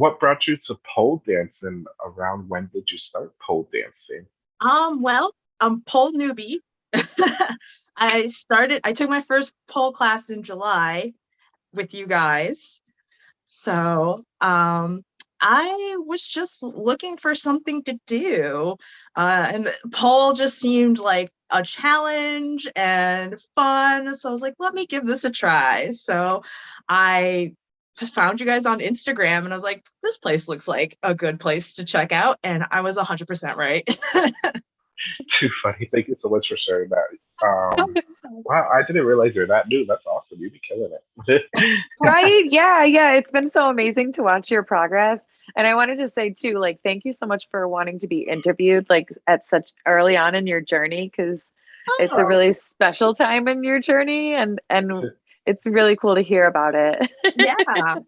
what brought you to pole dancing? Around when did you start pole dancing? Um, well, I'm pole newbie. I started, I took my first pole class in July with you guys. So, um, I was just looking for something to do. Uh, and pole just seemed like a challenge and fun. So I was like, let me give this a try. So I found you guys on Instagram and I was like, this place looks like a good place to check out. And I was 100% right. Too funny. Thank you so much for sharing that. Um, wow, I didn't realize you're that new. That's awesome. You'd be killing it. right? Yeah, yeah. It's been so amazing to watch your progress. And I wanted to say too, like, thank you so much for wanting to be interviewed like at such early on in your journey because oh. it's a oh. really special time in your journey and and it's really cool to hear about it. yeah.